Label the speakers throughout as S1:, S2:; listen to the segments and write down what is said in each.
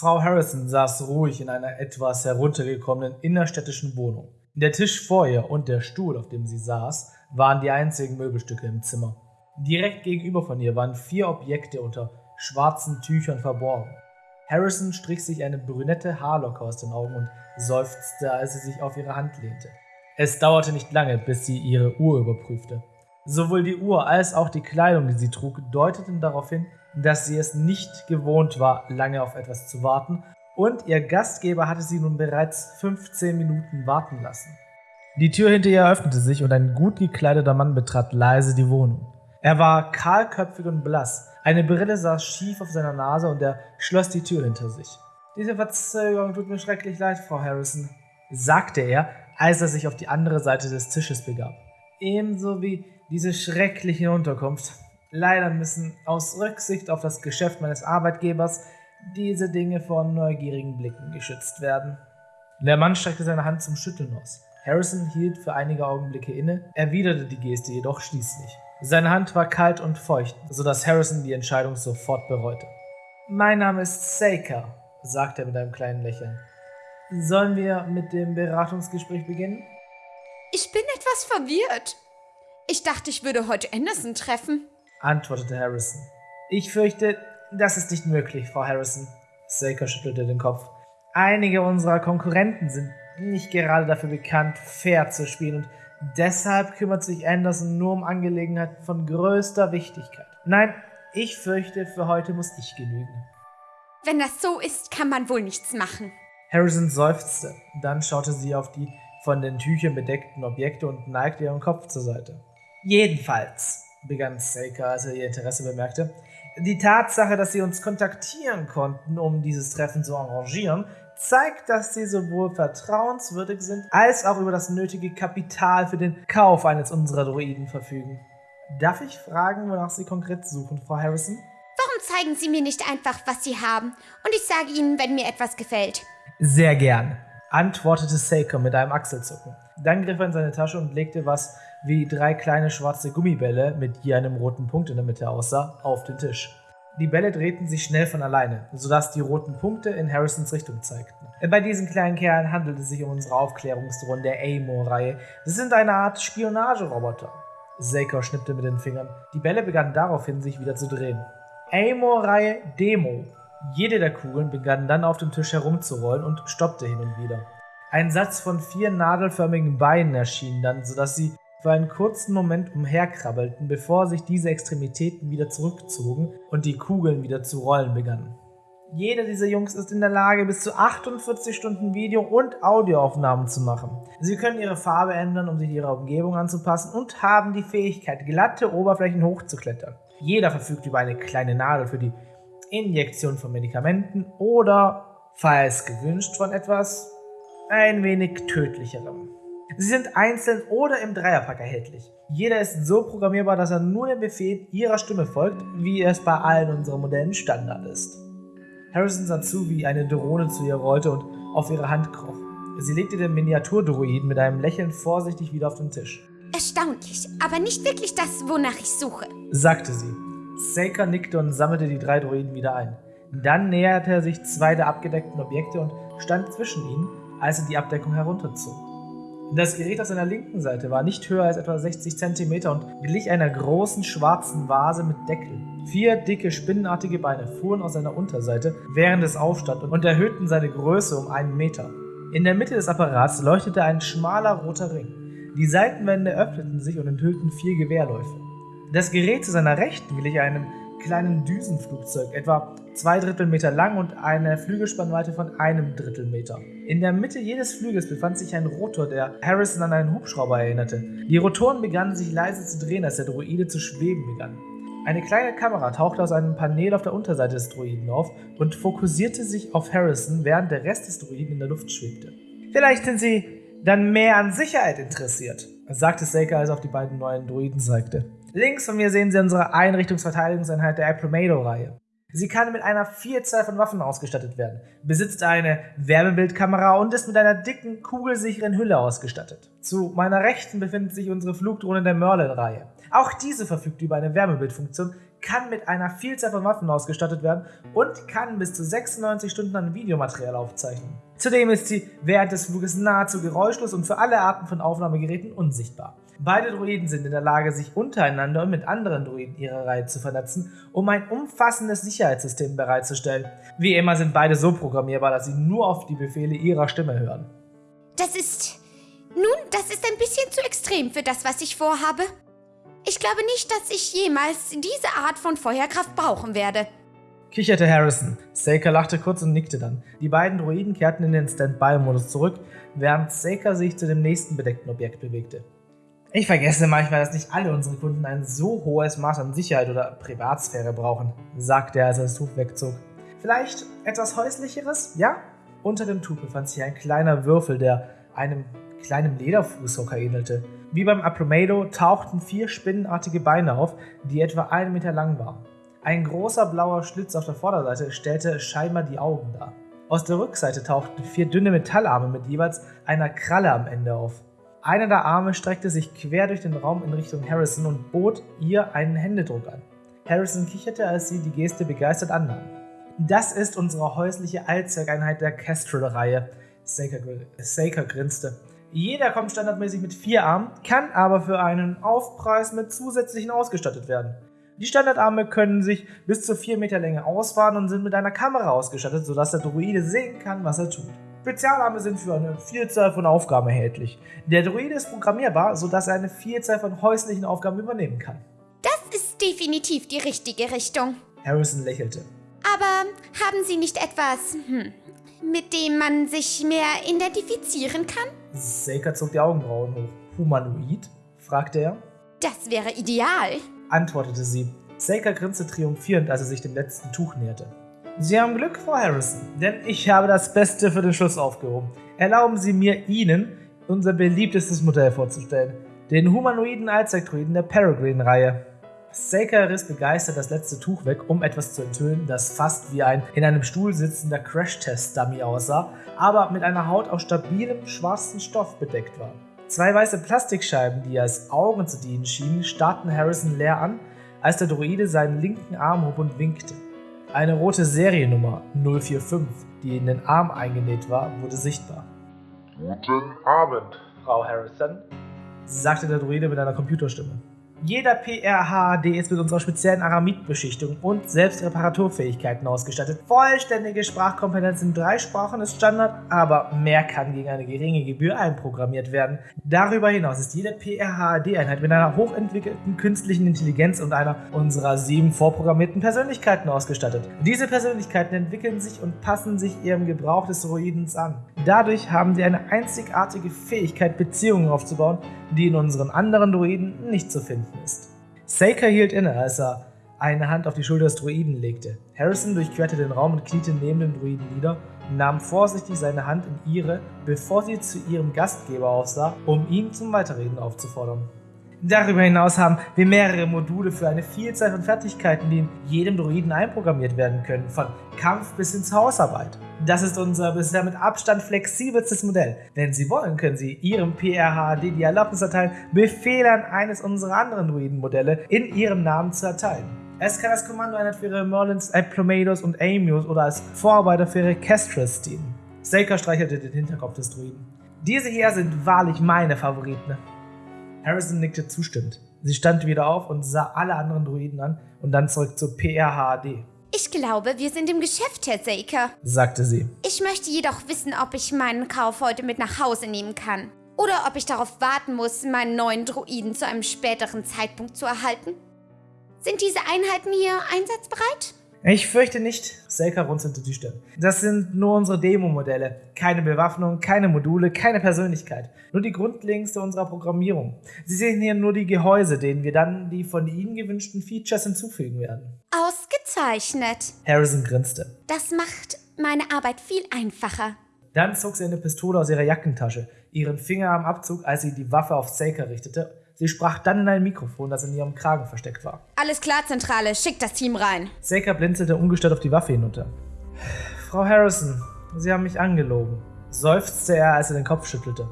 S1: Frau Harrison saß ruhig in einer etwas heruntergekommenen innerstädtischen Wohnung. Der Tisch vor ihr und der Stuhl, auf dem sie saß, waren die einzigen Möbelstücke im Zimmer. Direkt gegenüber von ihr waren vier Objekte unter schwarzen Tüchern verborgen. Harrison strich sich eine brünette Haarlocke aus den Augen und seufzte, als sie sich auf ihre Hand lehnte. Es dauerte nicht lange, bis sie ihre Uhr überprüfte. Sowohl die Uhr als auch die Kleidung, die sie trug, deuteten darauf hin, dass sie es nicht gewohnt war, lange auf etwas zu warten, und ihr Gastgeber hatte sie nun bereits 15 Minuten warten lassen. Die Tür hinter ihr öffnete sich und ein gut gekleideter Mann betrat leise die Wohnung. Er war kahlköpfig und blass, eine Brille saß schief auf seiner Nase und er schloss die Tür hinter sich. Diese Verzögerung tut mir schrecklich leid, Frau Harrison, sagte er, als er sich auf die andere Seite des Tisches begab. Ebenso wie diese schreckliche Unterkunft. Leider müssen aus Rücksicht auf das Geschäft meines Arbeitgebers diese Dinge vor neugierigen Blicken geschützt werden. Der Mann streckte seine Hand zum Schütteln aus. Harrison hielt für einige Augenblicke inne, erwiderte die Geste jedoch schließlich. Seine Hand war kalt und feucht, sodass Harrison die Entscheidung sofort bereute. Mein Name ist Saker, sagte er mit einem kleinen Lächeln. Sollen wir mit dem Beratungsgespräch beginnen?
S2: Ich bin etwas verwirrt. Ich dachte, ich würde heute Anderson treffen
S1: antwortete Harrison. Ich fürchte, das ist nicht möglich, Frau Harrison. Saker schüttelte den Kopf. Einige unserer Konkurrenten sind nicht gerade dafür bekannt, fair zu spielen und deshalb kümmert sich Anderson nur um Angelegenheiten von größter Wichtigkeit. Nein, ich fürchte, für heute muss ich genügen.
S2: Wenn das so ist, kann man wohl nichts machen.
S1: Harrison seufzte. Dann schaute sie auf die von den Tüchern bedeckten Objekte und neigte ihren Kopf zur Seite. Jedenfalls, begann Saker, als er ihr Interesse bemerkte. Die Tatsache, dass sie uns kontaktieren konnten, um dieses Treffen zu arrangieren, zeigt, dass sie sowohl vertrauenswürdig sind, als auch über das nötige Kapital für den Kauf eines unserer Droiden verfügen. Darf ich fragen, wonach Sie konkret suchen, Frau Harrison?
S2: Warum zeigen Sie mir nicht einfach, was Sie haben, und ich sage Ihnen, wenn mir etwas gefällt?
S1: Sehr gern, antwortete Saker mit einem Achselzucken. Dann griff er in seine Tasche und legte was wie drei kleine schwarze Gummibälle mit je einem roten Punkt in der Mitte aussah, auf den Tisch. Die Bälle drehten sich schnell von alleine, sodass die roten Punkte in Harrisons Richtung zeigten. Bei diesen kleinen Kerlen handelt es sich um unsere Aufklärungsdrohnen der Amor-Reihe. Sie sind eine Art Spionageroboter. Saker schnippte mit den Fingern. Die Bälle begannen daraufhin, sich wieder zu drehen. Amor-Reihe Demo. Jede der Kugeln begann dann auf dem Tisch herumzurollen und stoppte hin und wieder. Ein Satz von vier nadelförmigen Beinen erschien dann, sodass sie für einen kurzen Moment umherkrabbelten, bevor sich diese Extremitäten wieder zurückzogen und die Kugeln wieder zu rollen begannen. Jeder dieser Jungs ist in der Lage, bis zu 48 Stunden Video- und Audioaufnahmen zu machen. Sie können ihre Farbe ändern, um sich ihrer Umgebung anzupassen und haben die Fähigkeit, glatte Oberflächen hochzuklettern. Jeder verfügt über eine kleine Nadel für die Injektion von Medikamenten oder, falls gewünscht, von etwas ein wenig tödlicherem. Sie sind einzeln oder im Dreierpack erhältlich. Jeder ist so programmierbar, dass er nur dem Befehl ihrer Stimme folgt, wie es bei allen unseren Modellen Standard ist. Harrison sah zu, wie eine Drohne zu ihr rollte und auf ihre Hand kroch. Sie legte den Miniaturdroiden mit einem Lächeln vorsichtig wieder auf den Tisch.
S2: Erstaunlich, aber nicht wirklich das, wonach ich suche,
S1: sagte sie. Saker nickte und sammelte die drei Droiden wieder ein. Dann näherte er sich zwei der abgedeckten Objekte und stand zwischen ihnen, als er die Abdeckung herunterzog. Das Gerät auf seiner linken Seite war nicht höher als etwa 60 cm und glich einer großen schwarzen Vase mit Deckel. Vier dicke, spinnenartige Beine fuhren aus seiner Unterseite, während es aufstand und erhöhten seine Größe um einen Meter. In der Mitte des Apparats leuchtete ein schmaler roter Ring. Die Seitenwände öffneten sich und enthüllten vier Gewehrläufe. Das Gerät zu seiner Rechten glich einem kleinen Düsenflugzeug, etwa zwei Drittel Meter lang und eine Flügelspannweite von einem Drittel Meter. In der Mitte jedes Flügels befand sich ein Rotor, der Harrison an einen Hubschrauber erinnerte. Die Rotoren begannen sich leise zu drehen, als der Droide zu schweben begann. Eine kleine Kamera tauchte aus einem Panel auf der Unterseite des Droiden auf und fokussierte sich auf Harrison, während der Rest des Droiden in der Luft schwebte. Vielleicht sind Sie dann mehr an Sicherheit interessiert, sagte Saker, als er auf die beiden neuen Droiden zeigte. Links von mir sehen Sie unsere Einrichtungsverteidigungseinheit der Apromedo-Reihe. Sie kann mit einer Vielzahl von Waffen ausgestattet werden, besitzt eine Wärmebildkamera und ist mit einer dicken, kugelsicheren Hülle ausgestattet. Zu meiner Rechten befindet sich unsere Flugdrohne der Merlin-Reihe. Auch diese verfügt über eine Wärmebildfunktion, kann mit einer Vielzahl von Waffen ausgestattet werden und kann bis zu 96 Stunden an Videomaterial aufzeichnen. Zudem ist sie während des Fluges nahezu geräuschlos und für alle Arten von Aufnahmegeräten unsichtbar. Beide Droiden sind in der Lage, sich untereinander und mit anderen Droiden ihrer Reihe zu vernetzen, um ein umfassendes Sicherheitssystem bereitzustellen. Wie immer sind beide so programmierbar, dass sie nur auf die Befehle ihrer Stimme hören.
S2: Das ist... Nun, das ist ein bisschen zu extrem für das, was ich vorhabe. Ich glaube nicht, dass ich jemals diese Art von Feuerkraft brauchen werde.
S1: Kicherte Harrison. Saker lachte kurz und nickte dann. Die beiden Droiden kehrten in den Standby-Modus zurück, während Saker sich zu dem nächsten bedeckten Objekt bewegte. Ich vergesse manchmal, dass nicht alle unsere Kunden ein so hohes Maß an Sicherheit oder Privatsphäre brauchen, sagte er, als er das Tuch wegzog. Vielleicht etwas Häuslicheres? Ja? Unter dem Tuch befand sich ein kleiner Würfel, der einem kleinen Lederfußhocker ähnelte. Wie beim Apromado tauchten vier spinnenartige Beine auf, die etwa einen Meter lang waren. Ein großer blauer Schlitz auf der Vorderseite stellte scheinbar die Augen dar. Aus der Rückseite tauchten vier dünne Metallarme mit jeweils einer Kralle am Ende auf. Einer der Arme streckte sich quer durch den Raum in Richtung Harrison und bot ihr einen Händedruck an. Harrison kicherte, als sie die Geste begeistert annahm. Das ist unsere häusliche Allzweckeinheit der Kestrel-Reihe. Saker grinste. Jeder kommt standardmäßig mit vier Armen, kann aber für einen Aufpreis mit zusätzlichen ausgestattet werden. Die Standardarme können sich bis zu 4 Meter Länge ausfahren und sind mit einer Kamera ausgestattet, sodass der Druide sehen kann, was er tut. Spezialarme sind für eine Vielzahl von Aufgaben erhältlich. Der Druide ist programmierbar, sodass er eine Vielzahl von häuslichen Aufgaben übernehmen kann.
S2: Das ist definitiv die richtige Richtung.
S1: Harrison lächelte.
S2: Aber haben Sie nicht etwas, hm, mit dem man sich mehr identifizieren kann?
S1: Saker zog die Augenbrauen hoch. Humanoid? fragte er.
S2: Das wäre ideal,
S1: antwortete sie. Saker grinste triumphierend, als er sich dem letzten Tuch näherte. Sie haben Glück, Frau Harrison, denn ich habe das Beste für den Schluss aufgehoben. Erlauben Sie mir, Ihnen unser beliebtestes Modell vorzustellen. Den humanoiden Allzweckdruiden der Peregrine-Reihe. Saker riss begeistert das letzte Tuch weg, um etwas zu enthüllen, das fast wie ein in einem Stuhl sitzender Crash-Test-Dummy aussah, aber mit einer Haut aus stabilem schwarzen Stoff bedeckt war. Zwei weiße Plastikscheiben, die als Augen zu dienen schienen, starrten Harrison leer an, als der Droide seinen linken Arm hob und winkte. Eine rote Seriennummer 045, die in den Arm eingenäht war, wurde sichtbar.
S3: Guten Abend,
S1: Frau Harrison, sagte der Druide mit einer Computerstimme. Jeder PRHD ist mit unserer speziellen Aramid-Beschichtung und Selbstreparaturfähigkeiten ausgestattet. Vollständige Sprachkompetenz in drei Sprachen ist Standard, aber mehr kann gegen eine geringe Gebühr einprogrammiert werden. Darüber hinaus ist jede PRHD-Einheit mit einer hochentwickelten künstlichen Intelligenz und einer unserer sieben vorprogrammierten Persönlichkeiten ausgestattet. Diese Persönlichkeiten entwickeln sich und passen sich ihrem Gebrauch des Droidens an. Dadurch haben sie eine einzigartige Fähigkeit, Beziehungen aufzubauen, die in unseren anderen Droiden nicht zu finden ist. Saker hielt inne, als er eine Hand auf die Schulter des Druiden legte. Harrison durchquerte den Raum und kniete neben dem Druiden nieder und nahm vorsichtig seine Hand in ihre, bevor sie zu ihrem Gastgeber aufsah, um ihn zum Weiterreden aufzufordern. Darüber hinaus haben wir mehrere Module für eine Vielzahl von Fertigkeiten, die in jedem Droiden einprogrammiert werden können, von Kampf bis hin zur Hausarbeit. Das ist unser bisher mit Abstand flexibelstes Modell. Wenn Sie wollen, können Sie Ihrem PRHD die Erlaubnis erteilen, Befehle an eines unserer anderen Druidenmodelle in Ihrem Namen zu erteilen. Es kann als Kommandoeinheit für Ihre Merlins, Aplomados und Amius oder als Vorarbeiter für Ihre Kestrels dienen. Saker streichelte den Hinterkopf des Druiden. Diese hier sind wahrlich meine Favoriten. Harrison nickte zustimmend. Sie stand wieder auf und sah alle anderen Druiden an und dann zurück zur PRHD.
S2: Ich glaube, wir sind im Geschäft, Herr Saker,
S1: sagte sie.
S2: Ich möchte jedoch wissen, ob ich meinen Kauf heute mit nach Hause nehmen kann. Oder ob ich darauf warten muss, meinen neuen Druiden zu einem späteren Zeitpunkt zu erhalten. Sind diese Einheiten hier einsatzbereit?
S1: Ich fürchte nicht, Selka runzelte die Stirn. Das sind nur unsere Demo-Modelle. Keine Bewaffnung, keine Module, keine Persönlichkeit. Nur die Grundlegendste unserer Programmierung. Sie sehen hier nur die Gehäuse, denen wir dann die von Ihnen gewünschten Features hinzufügen werden.
S2: Ausgezeichnet.
S1: Harrison grinste.
S2: Das macht meine Arbeit viel einfacher.
S1: Dann zog sie eine Pistole aus ihrer Jackentasche, ihren Finger am Abzug, als sie die Waffe auf Saker richtete, Sie sprach dann in ein Mikrofon, das in ihrem Kragen versteckt war.
S2: Alles klar, Zentrale, schick das Team rein.
S1: Saker blinzelte ungestört auf die Waffe hinunter. Frau Harrison, Sie haben mich angelogen, seufzte er, als er den Kopf schüttelte.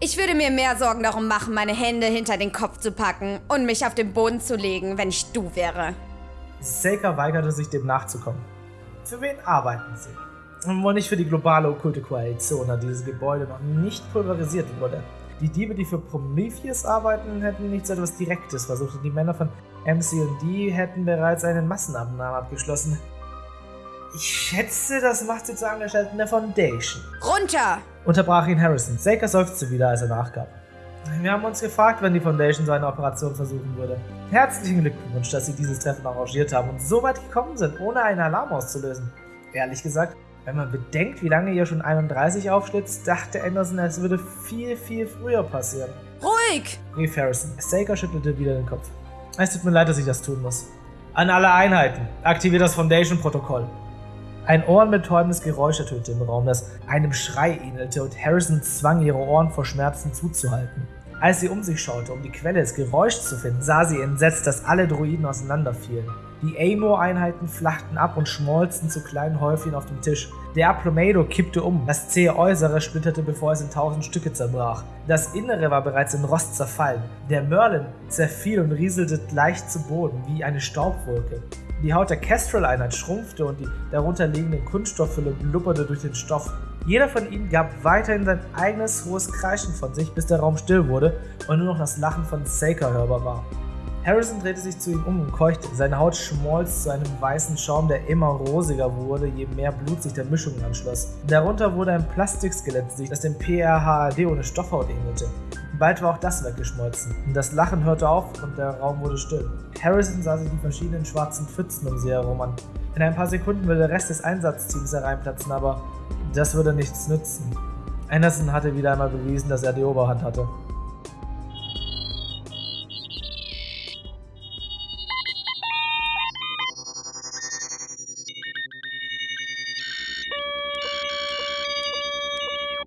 S2: Ich würde mir mehr Sorgen darum machen, meine Hände hinter den Kopf zu packen und mich auf den Boden zu legen, wenn ich du wäre.
S1: Saker weigerte sich, dem nachzukommen. Für wen arbeiten Sie? Wohl nicht für die globale okkulte Koalition, da dieses Gebäude noch nicht pulverisiert wurde. Die Diebe, die für Prometheus arbeiten, hätten nichts etwas Direktes versucht und die Männer von MC&D hätten bereits eine Massenabnahme abgeschlossen. Ich schätze, das macht sie zu Angestellten der Foundation.
S2: Runter!
S1: Unterbrach ihn Harrison. Saker seufzte wieder, als er nachgab. Wir haben uns gefragt, wenn die Foundation so eine Operation versuchen würde. Herzlichen Glückwunsch, dass Sie dieses Treffen arrangiert haben und so weit gekommen sind, ohne einen Alarm auszulösen. Ehrlich gesagt, wenn man bedenkt, wie lange ihr schon 31 aufschlitzt, dachte Anderson, es würde viel, viel früher passieren.
S2: Ruhig!
S1: rief Harrison. Saker schüttelte wieder den Kopf. Es tut mir leid, dass ich das tun muss. An alle Einheiten, aktiviert das Foundation-Protokoll. Ein ohrenbetäubendes Geräusch ertönte im Raum, das einem Schrei ähnelte, und Harrison zwang ihre Ohren vor Schmerzen zuzuhalten. Als sie um sich schaute, um die Quelle des Geräuschs zu finden, sah sie entsetzt, dass alle Druiden auseinanderfielen. Die Amor-Einheiten flachten ab und schmolzen zu kleinen Häufchen auf dem Tisch. Der Aplomedo kippte um, das zähe Äußere splitterte, bevor es in tausend Stücke zerbrach. Das Innere war bereits in Rost zerfallen. Der Merlin zerfiel und rieselte leicht zu Boden, wie eine Staubwolke. Die Haut der Kestrel-Einheit schrumpfte und die darunter liegende Kunststofffülle blubberte durch den Stoff. Jeder von ihnen gab weiterhin sein eigenes hohes Kreischen von sich, bis der Raum still wurde und nur noch das Lachen von Saker hörbar war. Harrison drehte sich zu ihm um und keuchte. Seine Haut schmolz zu einem weißen Schaum, der immer rosiger wurde, je mehr Blut sich der Mischung anschloss. Darunter wurde ein Plastikskelett, das dem PRHAD ohne Stoffhaut ähnelte. Bald war auch das weggeschmolzen. Das Lachen hörte auf und der Raum wurde still. Harrison sah sich die verschiedenen schwarzen Pfützen um sie herum an. In ein paar Sekunden würde der Rest des Einsatzteams hereinplatzen, aber das würde nichts nützen. Anderson hatte wieder einmal bewiesen, dass er die Oberhand hatte.